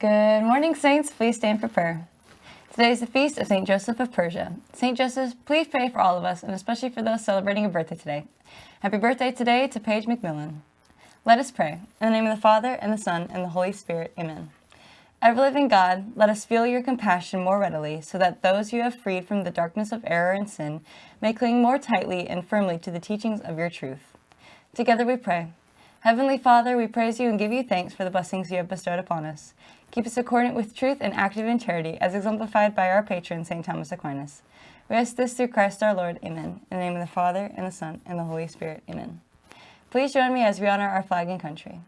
Good morning, Saints. Please stand for prayer. Today is the feast of St. Joseph of Persia. St. Joseph, please pray for all of us, and especially for those celebrating a birthday today. Happy birthday today to Paige McMillan. Let us pray. In the name of the Father, and the Son, and the Holy Spirit. Amen. Ever-living God, let us feel your compassion more readily, so that those you have freed from the darkness of error and sin may cling more tightly and firmly to the teachings of your truth. Together we pray. Heavenly Father, we praise you and give you thanks for the blessings you have bestowed upon us. Keep us accordant with truth and active in charity, as exemplified by our patron, St. Thomas Aquinas. We ask this through Christ our Lord. Amen. In the name of the Father, and the Son, and the Holy Spirit. Amen. Please join me as we honor our flag and country.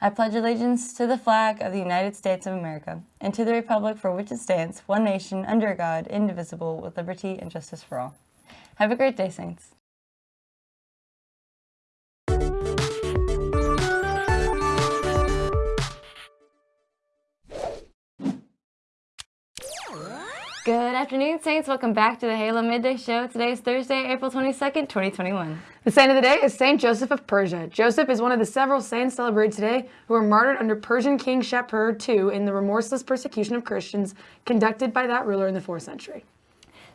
I pledge allegiance to the flag of the United States of America and to the republic for which it stands, one nation, under God, indivisible, with liberty and justice for all. Have a great day, Saints. Good afternoon, Saints. Welcome back to the Halo Midday Show. Today is Thursday, April 22nd, 2021. The saint of the day is Saint Joseph of Persia. Joseph is one of the several saints celebrated today who were martyred under Persian King Shapur II in the remorseless persecution of Christians conducted by that ruler in the 4th century.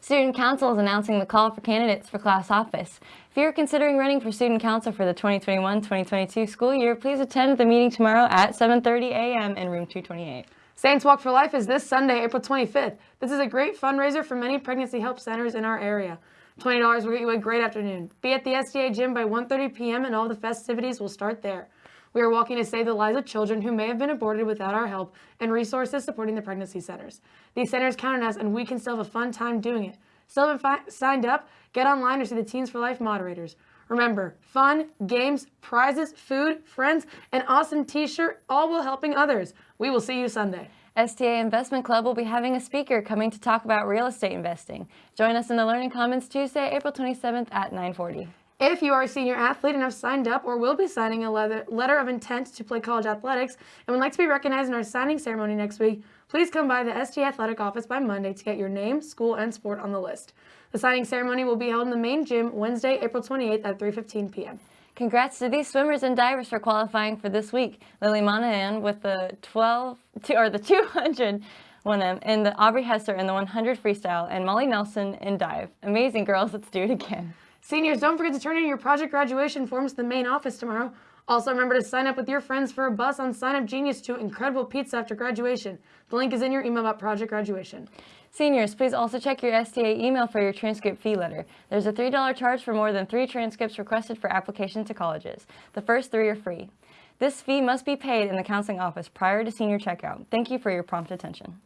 Student Council is announcing the call for candidates for class office. If you're considering running for Student Council for the 2021-2022 school year, please attend the meeting tomorrow at 7.30 a.m. in room 228. Saints Walk for Life is this Sunday, April 25th. This is a great fundraiser for many pregnancy help centers in our area. $20 will get you a great afternoon. Be at the STA gym by 1.30 p.m. and all the festivities will start there. We are walking to save the lives of children who may have been aborted without our help and resources supporting the pregnancy centers. These centers count on us and we can still have a fun time doing it. Still haven't signed up? Get online or see the Teens for Life moderators. Remember, fun, games, prizes, food, friends, an awesome t-shirt, all while helping others. We will see you Sunday. STA Investment Club will be having a speaker coming to talk about real estate investing. Join us in the Learning Commons Tuesday, April 27th at 940. If you are a senior athlete and have signed up or will be signing a letter of intent to play college athletics and would like to be recognized in our signing ceremony next week, please come by the STA Athletic office by Monday to get your name, school, and sport on the list. The signing ceremony will be held in the main gym Wednesday, April 28th at 3.15 p.m. Congrats to these swimmers and divers for qualifying for this week. Lily Monahan with the 12, or the 200 IM, and the Aubrey Hesser in the 100 freestyle, and Molly Nelson in dive. Amazing girls, let's do it again. Seniors, don't forget to turn in your project graduation forms to the main office tomorrow. Also, remember to sign up with your friends for a bus on Sign Up Genius to incredible pizza after graduation. The link is in your email about project graduation. Seniors, please also check your STA email for your transcript fee letter. There's a $3 charge for more than three transcripts requested for application to colleges. The first three are free. This fee must be paid in the counseling office prior to senior checkout. Thank you for your prompt attention.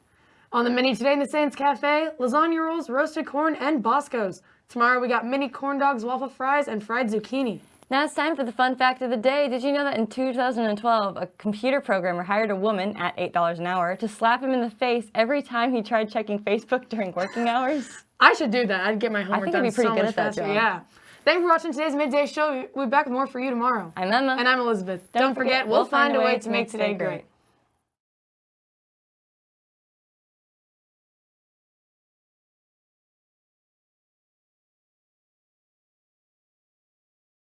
On the menu today in the Saints Cafe, lasagna rolls, roasted corn, and Boscos. Tomorrow we got mini corn dogs, waffle fries, and fried zucchini. Now it's time for the fun fact of the day. Did you know that in 2012, a computer programmer hired a woman at $8 an hour to slap him in the face every time he tried checking Facebook during working hours? I should do that. I'd get my homework done I think I'd be pretty so good much at that faster. job. Yeah. Thank you for watching today's Midday Show. We'll be back with more for you tomorrow. I'm Emma. And I'm Elizabeth. Don't, Don't forget, forget, we'll find a way to make today great.